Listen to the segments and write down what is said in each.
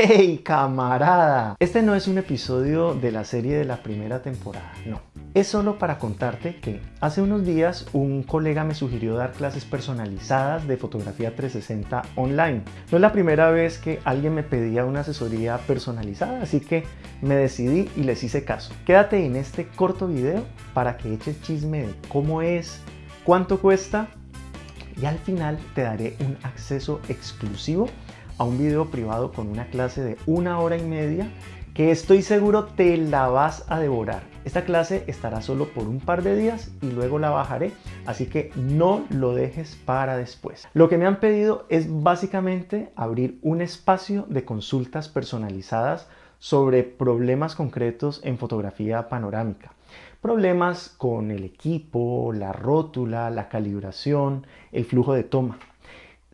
¡Hey camarada! Este no es un episodio de la serie de la primera temporada, no. Es solo para contarte que hace unos días un colega me sugirió dar clases personalizadas de fotografía 360 online. No es la primera vez que alguien me pedía una asesoría personalizada, así que me decidí y les hice caso. Quédate en este corto video para que eches chisme de cómo es, cuánto cuesta y al final te daré un acceso exclusivo a un video privado con una clase de una hora y media que estoy seguro te la vas a devorar. Esta clase estará solo por un par de días y luego la bajaré, así que no lo dejes para después. Lo que me han pedido es básicamente abrir un espacio de consultas personalizadas sobre problemas concretos en fotografía panorámica. Problemas con el equipo, la rótula, la calibración, el flujo de toma.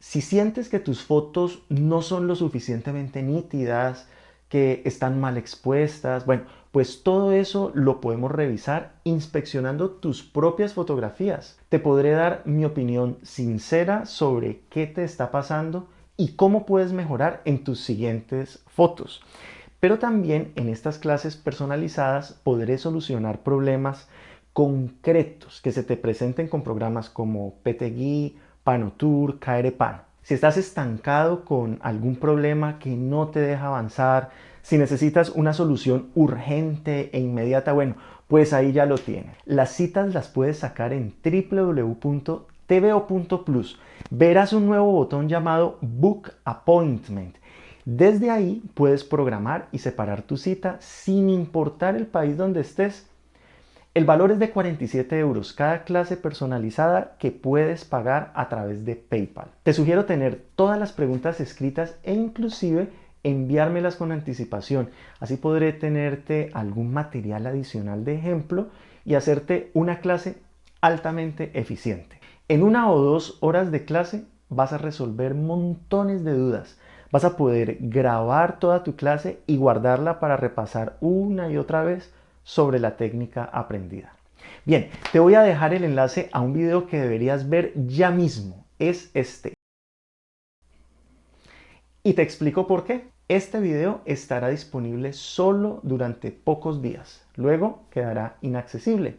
Si sientes que tus fotos no son lo suficientemente nítidas, que están mal expuestas, bueno, pues todo eso lo podemos revisar inspeccionando tus propias fotografías. Te podré dar mi opinión sincera sobre qué te está pasando y cómo puedes mejorar en tus siguientes fotos. Pero también en estas clases personalizadas podré solucionar problemas concretos que se te presenten con programas como PTGui, Panotour, Pan. Si estás estancado con algún problema que no te deja avanzar, si necesitas una solución urgente e inmediata, bueno, pues ahí ya lo tienes. Las citas las puedes sacar en www.tvo.plus. Verás un nuevo botón llamado Book Appointment. Desde ahí puedes programar y separar tu cita sin importar el país donde estés el valor es de 47 euros cada clase personalizada que puedes pagar a través de PayPal. Te sugiero tener todas las preguntas escritas e inclusive enviármelas con anticipación. Así podré tenerte algún material adicional de ejemplo y hacerte una clase altamente eficiente. En una o dos horas de clase vas a resolver montones de dudas. Vas a poder grabar toda tu clase y guardarla para repasar una y otra vez sobre la técnica aprendida. Bien, te voy a dejar el enlace a un video que deberías ver ya mismo. Es este. Y te explico por qué. Este video estará disponible solo durante pocos días. Luego quedará inaccesible.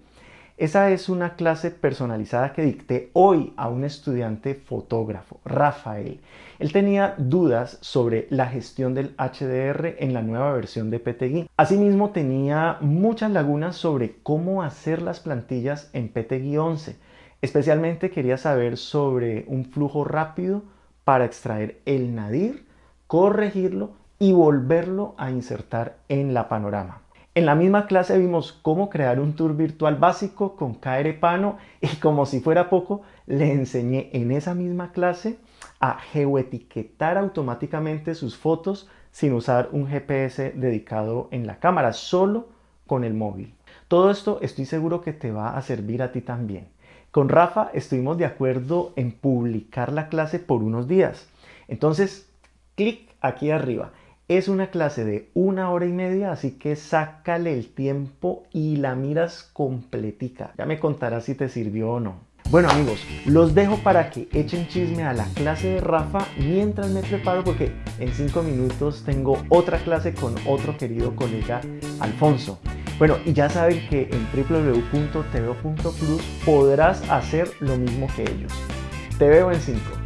Esa es una clase personalizada que dicté hoy a un estudiante fotógrafo, Rafael. Él tenía dudas sobre la gestión del HDR en la nueva versión de PTGui. Asimismo tenía muchas lagunas sobre cómo hacer las plantillas en PTGui 11. Especialmente quería saber sobre un flujo rápido para extraer el nadir, corregirlo y volverlo a insertar en la panorama. En la misma clase vimos cómo crear un tour virtual básico con KR Pano y como si fuera poco, le enseñé en esa misma clase a geoetiquetar automáticamente sus fotos sin usar un GPS dedicado en la cámara, solo con el móvil. Todo esto estoy seguro que te va a servir a ti también. Con Rafa estuvimos de acuerdo en publicar la clase por unos días. Entonces, clic aquí arriba es una clase de una hora y media, así que sácale el tiempo y la miras completica. Ya me contarás si te sirvió o no. Bueno amigos, los dejo para que echen chisme a la clase de Rafa mientras me preparo porque en 5 minutos tengo otra clase con otro querido colega Alfonso. Bueno, y ya saben que en www.tv.plus podrás hacer lo mismo que ellos. Te veo en 5.